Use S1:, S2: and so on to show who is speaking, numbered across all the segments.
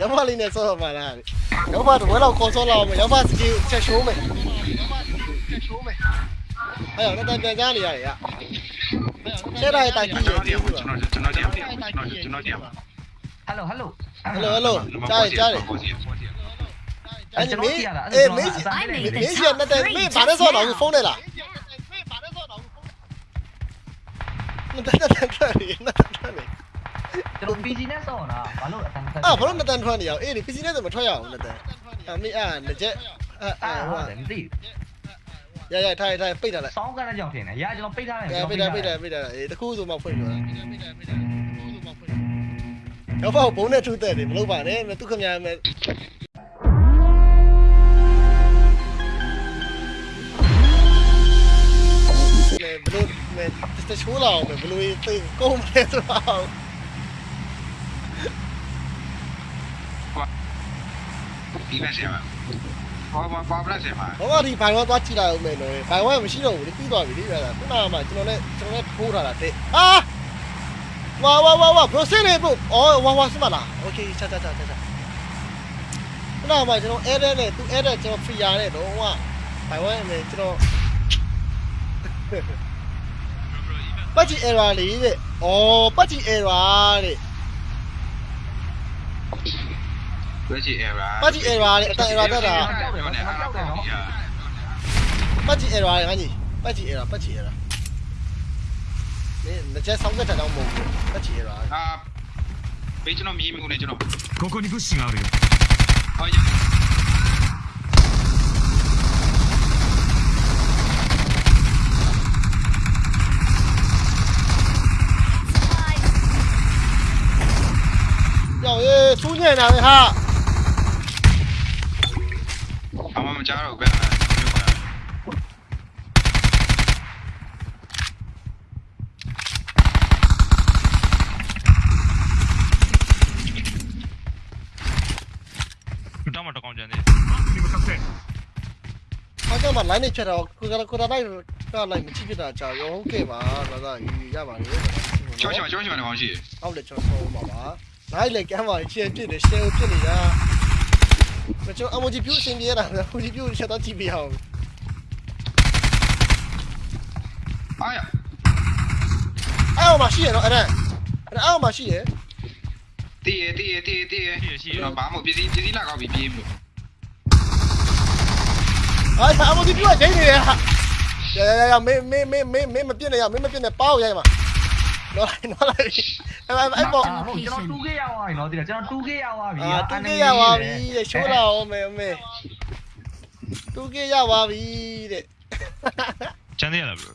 S1: ရမလေးနဲ့ဆော့တော့မှလားရမတော့ဝဲတော့ခေါ်ဆော့လာအောင်ရမစကြီးချက်ရှိုးမယ်ချက်ရှိုးမယ်အဲ့တော့တက်ပြန်ကြနေရတယ်ရချက်လိုက်တိုက်ကြည့်ရ
S2: ကျွန်
S1: ကြည့်
S2: တော်
S1: ဘူး
S2: ကျွန်တော်ကျွန်တော်ကျွန်တော်ကျွန်တော်ကျွန်တော်
S3: ဟယ်လိုဟယ်လို
S1: ဟယ်လိုဟယ်လို ကြားရကြားရအဲ့ဒီမေးအေးမေးစီမေးစီနဲ့တိုင်မေးဘာလဲဆော့တော့ဖုန်းနဲ့လားမတန်တန်ထွက်နေမတန်ထွက်နေ
S3: ကျွန်တော် PC နဲ့ဆော့တာဘာလို့အတန်းတက်
S1: အာဘာလို့မတန်ထွက်နေရအောင်အေးဒီ PC နဲ့ဆိုမထွက်ရအောင်မတန်အမေအာငကြက်အာအာ
S3: အာ
S1: ဟို
S3: ဟုတ်တယ်မသိ
S1: ရရထိုင်ထိုင်ပိတ်ထားလိုက်
S3: ဆောင်းကနေကြောင်ထင်တယ်ရာကျွန်တော်ပိတ်ထားတယ်
S1: ပိတ်ထားပိတ်ထားပိတ်ထားအေးတခုဆိုမှဖွင့်ပြောတော့ဘောဘုံနဲ့ထူးတဲ့တယ်မလုပ်ပါနဲ့သူခမများမယ်ဘလို့မဲတချိုးလာအောင်ဘလို့သိကုန်းမယ်ဆိုတော့
S2: ဒီမဲ့ဆရာဘာဘာဘာပလက်ဆရာ
S1: ဘောကဒီဘိုင်ဝါသွားကြည့်လိုက်အောင်မယ်နော်ဘိုင်ဝါမရှိတော့ဘူးပြီးသွားပြီလေဗျာခုနကမှကျွန်တော်လည်းကျွန်တော်လည်းထိုးထားတာတဲ့အာဝါဝါဝါဝါဘရိုစင်နေဘရိုအော်ဝါဝါစမလားโอเคချာချာချာချာချာခုနကမှကျွန်တော်အဲတဲ့နဲ့သူအဲတဲ့ကျွန်တော်ဖီယာနဲ့တော့ဟိုကဘိုင်ဝါနဲ့ကျွန်တော်ပတ်ချီ error လေးတဲ့အော်ပတ်ချီ error တဲ့
S2: 八字 error
S1: 八字 error 得 error 得啦。八字 error 嚟緊而，八字 error 八字 error。你你隻手一陣有冇？八字 error。
S2: 啊，俾咗我咪咪我嚟咗。
S4: ここに物資があるよ。
S1: はい。有耶，出现了
S2: 哈。 မှာ
S1: line နဲ့ချက်တော့ကိုကကိုတာလိုက်ကလိုက်မချိဖြစ်တာကြာရောဟုတ်ကဲ့ပါဒါသာရပါလေ
S2: ကျောင်းချောကျောင်းချောနေကောင်းရှိ
S1: ဟုတ်တယ်ကျွန်တော်ဆုံးပါပါ line လေကမ်းပါချင်ပြစ်တယ် share ပြစ်နေတာမကျွန်တော် emoji ပြုအရှင်ပြရတာ emoji ပြုချက်တော့ကြည့်ပြအောင်
S2: အားရ
S1: အဲ့ဟောမှာရှိရနော်အဲ့ဒါအဲ့ဟောမှာရှိရ
S2: တည်ရတည်ရတည်ရတည်ရကျွန်တော်ဘာမှပစ္စည်းပစ္စည်းလာကောက်ပြီးပြေးမ အာ
S1: အမဒီပြွားချိန်နေရရရရရမေမေမေမေမေမပြစ်နဲ့ရမေမပြစ်နဲ့ပါအောင်ရိုက်မှာနော်နော်
S3: လိုက်
S1: အဲ့အဲ့ပေါ့
S3: ကျွန်တော် 2K ရောက်သွားပြီနော်ဒီကကျွန်တော် 2K ရောက်သွားပြီ
S1: အာ 2K ရောက်သွားပြီတဲ့ရှိုးလာအောင်မေမေ 2K ရောက်သွား
S4: ပြီတဲ့ချမ်းသေးရလား
S2: bro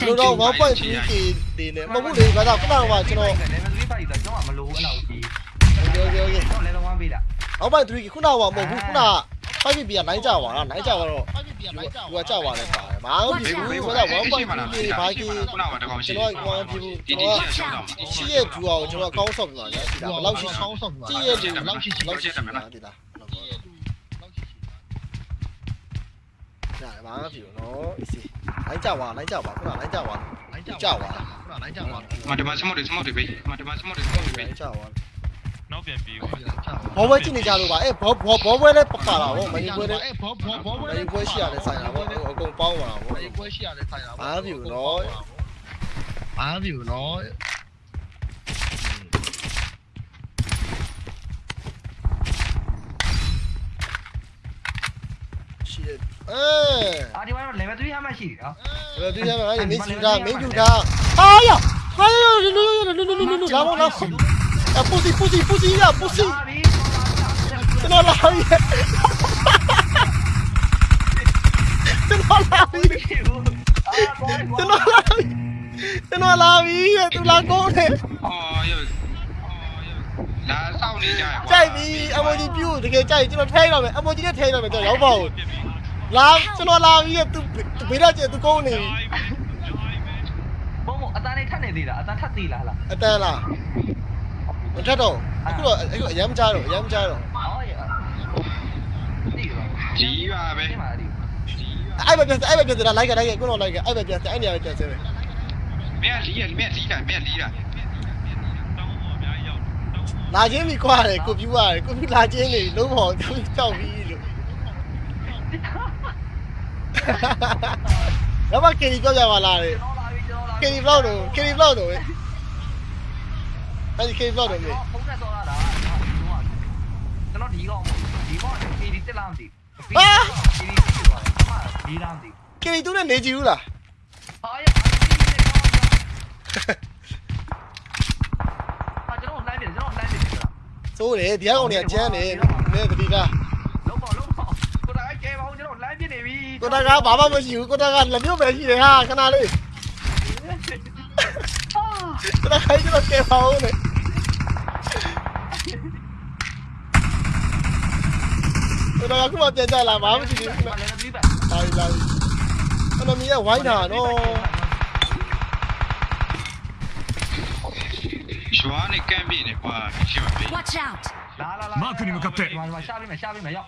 S2: ကျွန်
S1: တော် 1.3K ဒီနဲ့မဟုတ်ဘူးလေဘာသာခုနကကျွန်တော်
S3: level 3ပါပြီဆိုတော့ကျွန်တော်မလိုဘူးအဲ့လောက်ကြီး
S1: ဟုတ်ကဲ့ဟုတ်ကဲ့
S3: ကျွန်တော် level 1ပေးတာ
S1: 1.3K ခုနကမဟုတ်ဘူးခုနက 5 B ကနိုင်ကြပါလားနိုင်ကြပါတော့ယူကကြပါလဲပါတယ်ဘာမှမဖြစ်ဘူးဆိုတော့1.3 K ဘာကြီး
S2: ခုနကတကောင်ရှိ
S1: ကျွန်တော်ကဘာမှမဖြစ်ဘူး
S2: ဒီ
S1: ကျွန်
S2: ဒီ
S1: တော်
S2: ချောင်းတော့
S1: ရှိရဲ့သူအောင်ကျွန်တော်ကောင်းဆော့ပြပါညာဒီလားဘယ်လောက်ရှိကောင်းဆော့ပြပါကြည့်ရဲ့သူဘယ်လောက်ရှိလောက်ရှိမှာဒီလားညာဘာမှဖြစ်ဘူးနော်အစ်စီလိုက်ကြပါလိုက်ကြပါခုနလိုက်ကြပါလိုက်ကြပါလိုက်ကြပါ
S2: မတမစမောတွေစမောတွေပေးမတမစမောတွေစမောတွေပေး
S1: လိုက်ကြပါ
S4: နောက် ပြန်ပြီးဦး
S1: ဘောပွဲကြည့်နေကြလို့ပါအဲဘောဘောဘောပွဲလည်းပပါလာဗောမင်းပွဲလည်းအဲဘောဘောဘောပွဲပွဲရှိရတယ်ဆိုင်တာဗောအကုန်ပေါင်းပါဗောမင်းပွဲရှိရတယ်ဆိုင်တာဗောဘာမှဖြစ်ဘူးနော်ဘာမှဖြစ်ဘူးနော်ရှိတယ်အဲ
S3: အာဒီမှာ level 3ဟာမှရှိတယ်နော်
S1: ဘယ်သူရမလဲမင်းယူတာမင်းယူတာဟာရဟာရလူလူလူလူလူလူလူလာမောလာ အပူစီပူစီပူစီရပူစီ
S3: ဟာပြီ
S1: ကျွန်တော်လာပြီကျွန်တော်လာပြီ
S3: ဖြစ်ဘူးအာဘော
S1: ကျွန်တော်လာပြီကျွန်တော်လာပြီသူလာကောင်းတယ်
S2: အော်ရလာစောင့်နေကြရ
S1: ကြိုက်ပြီအမိုဂျီပြူတကယ်ကြိုက်ကျွန်တော်ထိုင်းတော့မယ်အမိုဂျီနဲ့ထိုင်းတော့မယ်ကျွန်တော်ရောက်ပါဦးလာကျွန်တော်လာပြီသူဘေးတော့ကျသူကောင်းနေပြီ
S3: ဘုံဘအတန်းလေးထပ်နေသေးလားအတန်းထပ်သေးလားလား
S1: အတန်းလား မထက်တော့အခုတော့အခုအရမ်းကြားတော့အရမ်းကြားတော့
S3: အော်ရဒီပါ
S2: ကြီးပါပဲ
S3: ဒီမှာဒီ
S1: အဲ့ပဲပြန်အဲ့ပဲပြန်လာလိုက်ကလိုက်ကကိုတော့လိုက်ကအဲ့ပဲပြန်အဲ့နေရာပဲပြန်ဆင်းမယ်
S2: မင်းလီးရမင်းလီးတာမင်းလီးတာ
S4: တောင်းပေါ်အများကြီးရောက်တောင်းပေါ်
S1: လာချင်းပြီကွာတယ်ကိုပြူရတယ်ကိုပြူလာချင်းနေလုံးပေါ်ကြောက်ကြောက်ပြီလို့ရမကင်ဒီပြောကြပါလားလေ
S3: ကျွန်တော်လာပြီကျွန်တော်လာပြီ
S1: ကင်ဒီဘလောက်တော့ကင်ဒီဘလောက်တော့ အဲ့ဒီကင်ဒီဘလောက်တော့မေ
S3: ဖုန်းနဲ့ဆော်ရတာကျွန်တော်ဒီကောင်ဒီကောင်ဒီဒီတက်လာမသိဒီဒီတက်သွားတယ်ဒီလာမသိ
S1: ကင်ဒီသူနဲ့နေကြည့်ဘူးလား
S3: ဟာရအာကျွန်တော်လိုင်းပြီကျွန်တော်လိုင်းပြီကျွန်တော်
S1: စိုးတယ်ဒီကောင်တွေကကျန်းတယ်နေတတိက
S3: လုံးပေါ့လုံးပေါ့ကိုတာကဲပါဦးကျွန်တော်လိုင်းပြနေပြီ
S1: ကိုတကဘာမှမရှိဘူးကိုတကလက်မျိုးပဲရှိတယ်ဟာခဏလေး
S3: ဟာ
S1: ကိုတကကြီးတော့ကဲပါဦးလေ ကိုတကခုမှပြန်ကြလာဘာမှမရှိဘူး
S3: ဘာလဲပြီးပါ
S1: လာပြီလာပြီအနမီကဝိုင်းတာနော်
S2: ရွာနေကမ်းပြေးနေကွာရှိမှာပြီ
S5: Watch out!
S3: လာလာလာဒီမှာရှာပြီးမယ်ရှာပြီးမယ်ရောက်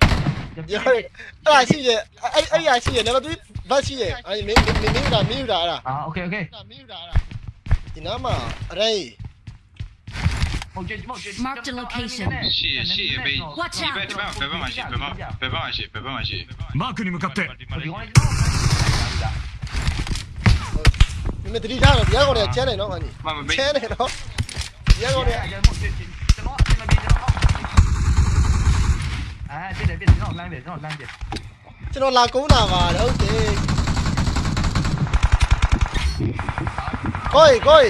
S1: ပြောတယ်အဲ့ဒါရှိရဲ့အဲ့အဲ့ရရှိရဲ့နံပါတ်3ဘတ်ရှိရဲ့အဲ့မင်းမင်းမင်းကမင်းတာအဲ့ဒါ
S3: အာโอเคโอเค
S1: မင်းတာအဲ့ဒါဒီနားမှာအရေး
S3: ဟုတ်ကြည့်မဟုတ်ကြည့်
S2: ရှိရရှိရဘေး
S5: Watch
S2: ဒီ
S5: out
S2: ဘက်ဒီဘက်ဘယ်ဘက်မှာရှိဘယ်ဘက်ဘယ်ဘက်မှာရှိဘယ်ဘက်မှာရှိ
S4: マークに向かって
S3: ဒီကောင်ကျွန်တော်
S1: မင်းတတိထားတော့ဒီကောင်တွေကချမ်းတယ်နော်အညီ
S2: မမဘေး
S1: ချမ်းတယ်နော်ဒီကောင်တွေက
S3: ကျွန်တော်ကျွန်တော်အမပြေကျွန်တော်အာပြတယ်ပြတယ်ကျွန်တော်လိုင်းပြကျွန်တော်လိုင်းပြ
S1: ကျွန်တော်လာကုန်းတာပါဟုတ်တယ်ကိုယ်ကိုယ်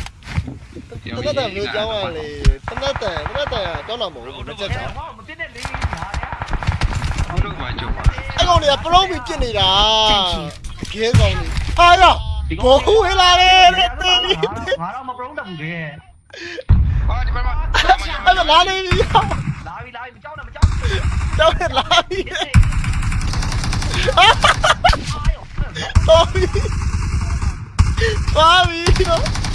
S2: တ
S1: နတ်တန်မျိုးကြောင်းရလေတနတ်တန်တနတ်တန်ကြောင်းတော့မဟုတ်ဘူးမချက်ချောင်း
S3: မပြတဲ့လေးညာ
S2: ဘုလို့ပါကြောပါ
S1: အဲ့ကောင်တွေကပရုံးပြီးပြစ်နေတာကဲကောင်တွေဟာရဘောဟူဟလာလေတဲ့တဲ့
S3: ငါတော့မပရုံးတတ်ဘူးလေ
S2: ဟာဒီမှာ
S1: အဲ့ဒါလာနေပြီ
S3: လာပြီလာပြီမကြောက်နဲ့မကြောက်
S1: ကြောင်းလာပြီ
S3: အာယော
S1: တော်ပြီပါပြီတော့
S3: တော့နောက်ကနေ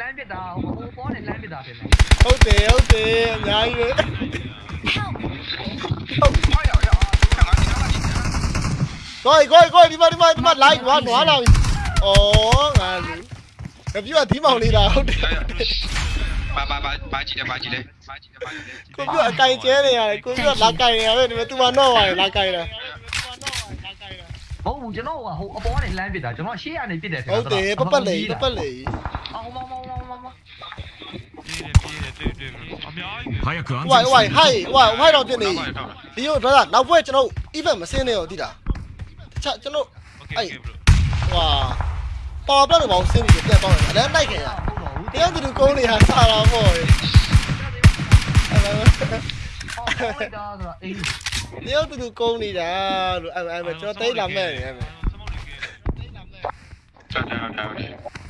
S3: လမ်းပစ်တာဟိုပေါ်နေလမ်းပစ်တာတင်တယ်
S1: ဟုတ်တယ်ဟုတ်တယ်အများကြီးပဲ
S2: ဟာရရဟာငါဒီနားလာပြီ
S1: ကိုယ်ကိုယ်ကိုယ်ဒီမှာဒီမှာဒီမှာလိုက်နွားနွားလာပြီဩငါလူကပြူကဒီမောင်လေးလားဟုတ်တယ်
S2: ဘာဘာဘာဘာကြည့်တယ်ဘာကြည့်လဲဘာကြည့်တယ်ဘာကြည့်လဲ
S1: ကိုပြူအကင်ကျဲနေရတယ်ကိုပြူလာကင်နေရတယ်ဒီမှာသူမတော့ပါလေလာကင်တာ
S3: ဟုတ်ဘူးကျွန်တော်ကဟိုအပေါ်ကနေလမ်းပစ်တာကျွန်တော်ရှေ့ကနေပစ်တယ်
S1: ဟုတ်တယ်ပပတ်လေပပတ်လေ
S3: အော်မောင်မောင်
S4: 早く安全
S1: 喂喂はい喂はいတော့ပြနေဒီတော့ဒါနောက်ဘွဲကျွန်တော် event မစင်းနဲ့ရောတိတာတခြားကျွန်တော်
S4: အဲ့
S1: ဟွာပေါ်ပလက်တော့မအောင်စင်းပြီးပြန်ပေါက်တယ်အဲ့လိုက်ခင်ရတရားသူကုန်းနေဟာဆာလာပေါ့
S3: ရေတ
S1: ရားသူကုန်းနေတာလို့အဲ့အဲ့ကျွန်တော်တိတ်လာမဲ့နေအဲ့
S4: ဟုတ်တယ်ဟု
S2: တ်တယ်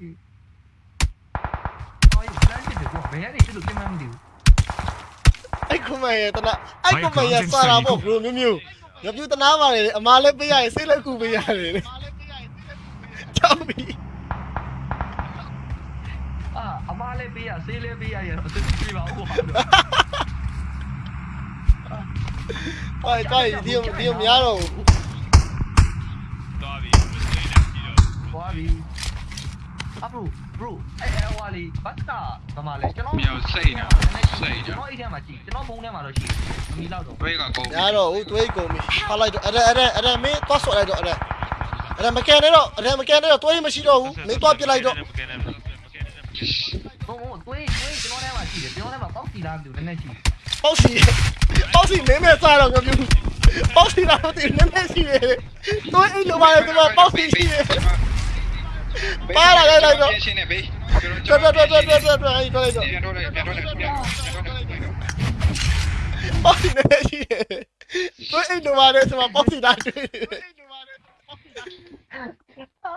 S3: အော်လမ်းပစ်တယ်ကွာဘယ်ကနေဖြစ်လို့ပြင်မှမသိဘူး
S1: အဲ့ကုမရတနာအဲ့ကုမရစာတာပေါ့ဘရိုမျိုးမျိုးရပြူတနာပါလေအမားလည်းပေးရရင်စိတ်လည်းကူပေးရတယ်လေကြောက်ပြီ
S3: အာအမားလေးပေးရဆေးလေးပေးရရတော့သူပြေးပါဦးကွာ
S1: ဟိုကိုင်ဒီဒီများတော့
S4: သွားပြီမစင်းနေကြည့်တော့
S3: သွားပြီ အဘရိုဘရိုအဲအဲဟွာလေးဘတ်တာဗမာလဲကျွန်တော်
S2: မြောက်စိတ်နေစိတ်နေ
S3: ကျွန်တော်အိတ်ထဲမှာကြည့်ကျွန်တော်ဖုန်းထဲမှာတော့ရှိတယ်မမီတော့တော့
S2: ဘယ်ကကုန်
S1: များတော့ဟိုတွေးကုန်ပြီဖားလိုက်တော့အဲ့ဒါအဲ့ဒါအဲ့ဒါမင်းသွားဆော့လိုက်တော့အဲ့ဒါအဲ့ဒါမကန်နဲ့တော့အဲ့ဒါမကန်နဲ့တော့တွေးမရှိတော့ဘူးမင်းသွားပြစ်လိုက်တော့
S4: မကဲနဲ့မကဲနဲ့
S3: ဘုံဘုံတွေးတွေးကျွန်တော်ထဲမှာရှိတယ်ကျွန်တော်ထဲမှာပေါက်စီလားမသိဘူးနည်းနည်းရှိတယ်
S1: ပေါ့စီပေါ့စီမင်းမဲ့စားတော့ငါပြူပေါ့စီတော့ဒီနည်းနည်းရှိတယ်တွေးအိလိုပါလေဒီမှာပေါ့စီရှိတယ်
S2: ရှင်းနေဘေး
S1: တော်တော်တော်တော်တော်တော်အဲ့ဒါလိုက်တော့
S2: ပြန်တော့ပြန်တော့ပြန်တော့ပြန်တော့
S1: ပေါ့စီနည်းနည်းရှိတယ်တွေးအိလိုပါလေဒီမှာပေါ့စီတာတွေ့တယ်
S3: အာ